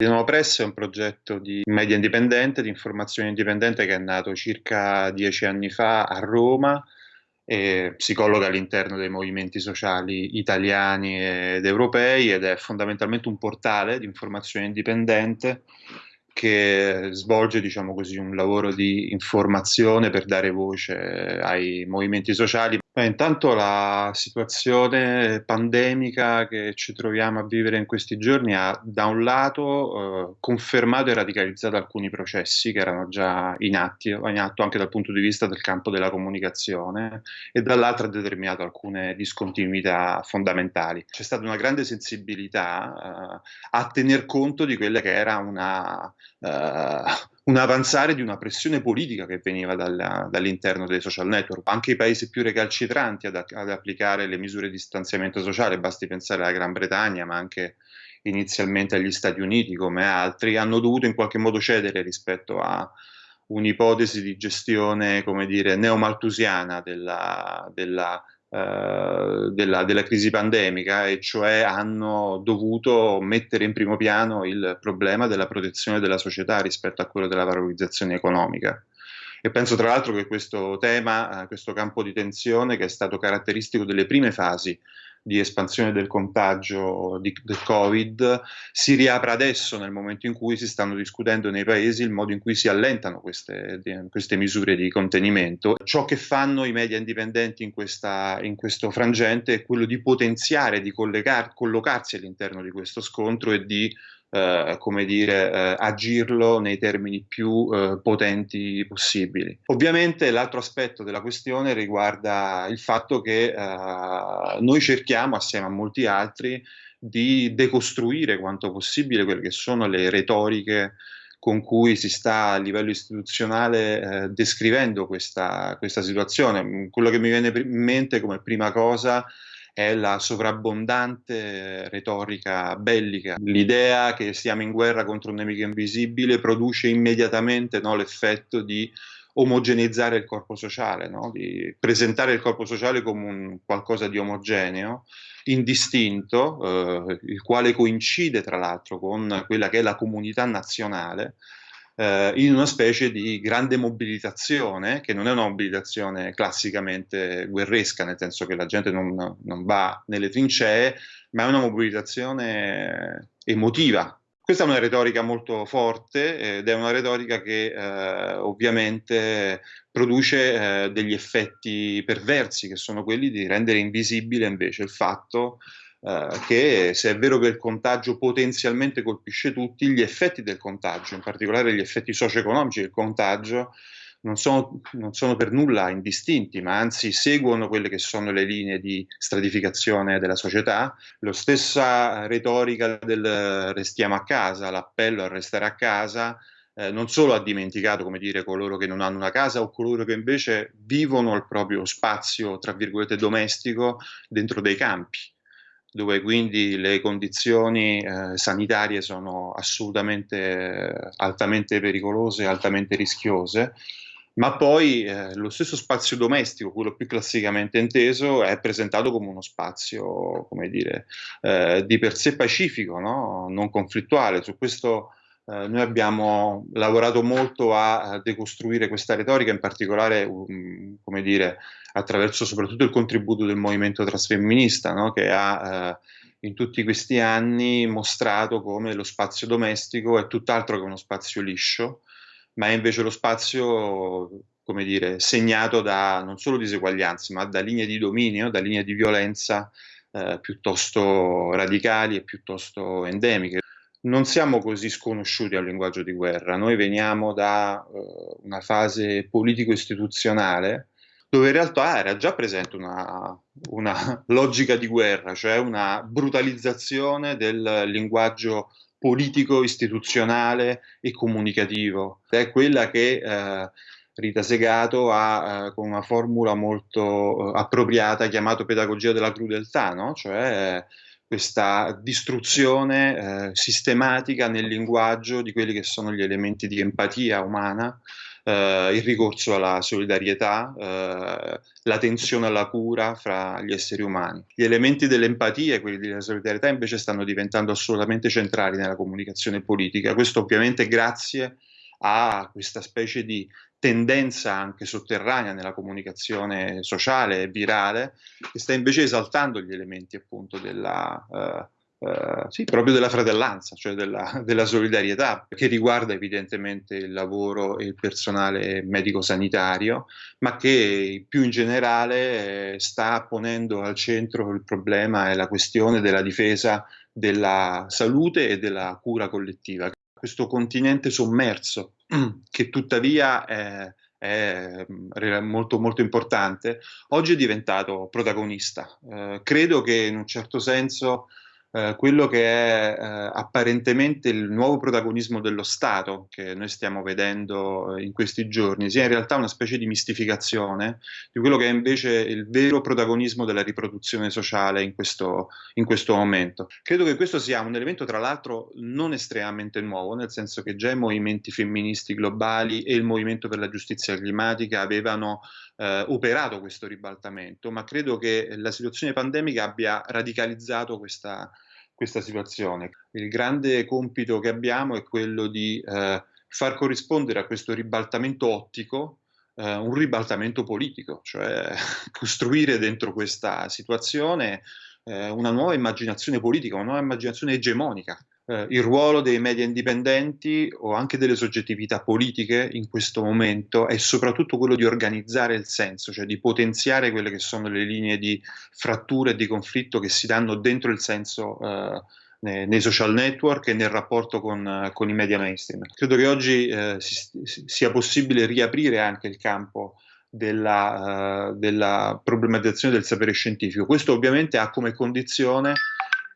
Dinamo Press è un progetto di media indipendente, di informazione indipendente che è nato circa dieci anni fa a Roma e si colloca all'interno dei movimenti sociali italiani ed europei ed è fondamentalmente un portale di informazione indipendente che svolge diciamo così, un lavoro di informazione per dare voce ai movimenti sociali. Beh, intanto la situazione pandemica che ci troviamo a vivere in questi giorni ha da un lato eh, confermato e radicalizzato alcuni processi che erano già in, atti, in atto anche dal punto di vista del campo della comunicazione e dall'altro ha determinato alcune discontinuità fondamentali. C'è stata una grande sensibilità eh, a tener conto di quella che era una uh, un avanzare di una pressione politica che veniva dalla, dall'interno dei social network. Anche i paesi più recalcitranti ad, ad, applicare le misure di distanziamento sociale, basti pensare alla Gran Bretagna, ma anche inizialmente agli Stati Uniti come altri, hanno dovuto in qualche modo cedere rispetto a un'ipotesi di gestione, come dire, neomaltusiana della, della della, della, crisi pandemica e cioè hanno dovuto mettere in primo piano il problema della protezione della società rispetto a quello della valorizzazione economica. E penso tra l'altro che questo tema, eh, questo campo di tensione che è stato caratteristico delle prime fasi di espansione del contagio di, del Covid si riapra adesso nel momento in cui si stanno discutendo nei paesi il modo in cui si allentano queste, queste misure di contenimento. Ciò che fanno i media indipendenti in, questa, in questo frangente è quello di potenziare, di collocarsi all'interno di questo scontro e di eh, come dire, eh, agirlo nei termini più eh, potenti possibili. Ovviamente l'altro aspetto della questione riguarda il fatto che eh, noi cerchiamo, assieme a molti altri, di decostruire quanto possibile quelle che sono le retoriche con cui si sta a livello istituzionale eh, descrivendo questa, questa situazione. Quello che mi viene in mente come prima cosa è la sovrabbondante retorica bellica. L'idea che siamo in guerra contro un nemico invisibile produce immediatamente no, l'effetto di omogeneizzare il corpo sociale, no? di presentare il corpo sociale come un qualcosa di omogeneo, indistinto, eh, il quale coincide tra l'altro con quella che è la comunità nazionale, eh, in una specie di grande mobilitazione, che non è una mobilitazione classicamente guerresca, nel senso che la gente non, non va nelle trincee, ma è una mobilitazione emotiva. Questa è una retorica molto forte ed è una retorica che eh, ovviamente produce eh, degli effetti perversi, che sono quelli di rendere invisibile invece il fatto eh, che se è vero che il contagio potenzialmente colpisce tutti, gli effetti del contagio, in particolare gli effetti socio-economici del contagio, non sono, non sono, per nulla indistinti, ma anzi seguono quelle che sono le linee di stratificazione della società. La stessa retorica del restiamo a casa, l'appello a restare a casa, eh, non solo ha dimenticato, come dire, coloro che non hanno una casa o coloro che invece vivono il proprio spazio, tra virgolette, domestico dentro dei campi dove quindi le condizioni eh, sanitarie sono assolutamente eh, altamente pericolose, altamente rischiose, ma poi eh, lo stesso spazio domestico, quello più classicamente inteso, è presentato come uno spazio, come dire, eh, di per sé pacifico, no? non conflittuale. Su questo eh, noi abbiamo lavorato molto a, decostruire questa retorica, in particolare, um, come dire, attraverso soprattutto il contributo del movimento trasfemminista, no? che ha eh, in tutti questi anni mostrato come lo spazio domestico è tutt'altro che uno spazio liscio, ma è invece lo spazio, come dire, segnato da non solo diseguaglianze, ma da linee di dominio, da linee di violenza eh, piuttosto radicali e piuttosto endemiche non siamo così sconosciuti al linguaggio di guerra, noi veniamo da uh, una fase politico-istituzionale dove in realtà era già presente una, una, logica di guerra, cioè una brutalizzazione del linguaggio politico, istituzionale e comunicativo. È quella che eh, Rita Segato ha eh, con una formula molto eh, appropriata chiamato pedagogia della crudeltà, no? cioè questa distruzione eh, sistematica nel linguaggio di quelli che sono gli elementi di empatia umana eh, il ricorso alla solidarietà, eh, l'attenzione alla cura fra gli esseri umani. Gli elementi dell'empatia e quelli della solidarietà invece stanno diventando assolutamente centrali nella comunicazione politica, questo ovviamente grazie a questa specie di tendenza anche sotterranea nella comunicazione sociale e virale che sta invece esaltando gli elementi appunto della, uh, Uh, sì, proprio della fratellanza, cioè della, della, solidarietà, che riguarda evidentemente il lavoro e il personale medico-sanitario, ma che più in generale eh, sta ponendo al centro il problema e la questione della difesa della salute e della cura collettiva. Questo continente sommerso, che tuttavia è, è molto, molto importante, oggi è diventato protagonista. Uh, credo che in un certo senso eh, quello che è eh, apparentemente il nuovo protagonismo dello Stato che noi stiamo vedendo eh, in questi giorni sia in realtà una specie di mistificazione di quello che è invece il vero protagonismo della riproduzione sociale in questo, in questo momento. Credo che questo sia un elemento tra l'altro non estremamente nuovo, nel senso che già i movimenti femministi globali e il movimento per la giustizia climatica avevano eh, operato questo ribaltamento, ma credo che la situazione pandemica abbia radicalizzato questa, questa situazione. Il grande compito che abbiamo è quello di eh, far corrispondere a questo ribaltamento ottico eh, un ribaltamento politico, cioè costruire dentro questa situazione eh, una nuova immaginazione politica, una nuova immaginazione egemonica eh, il ruolo dei media indipendenti o anche delle soggettività politiche in questo momento è soprattutto quello di organizzare il senso, cioè di potenziare quelle che sono le linee di frattura e di conflitto che si danno dentro il senso eh, nei, nei, social network e nel rapporto con, con i media mainstream. Credo che oggi eh, si, sia possibile riaprire anche il campo della, uh, della problematizzazione del sapere scientifico. Questo ovviamente ha come condizione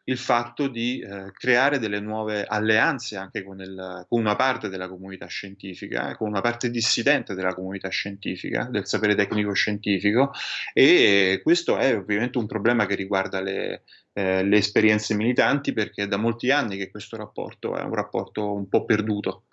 il fatto di eh, creare delle nuove alleanze anche con, il, con, una parte della comunità scientifica, eh, con una parte dissidente della comunità scientifica, del sapere tecnico scientifico e questo è ovviamente un problema che riguarda le, eh, le esperienze militanti perché è da molti anni che questo rapporto è un rapporto un po' perduto.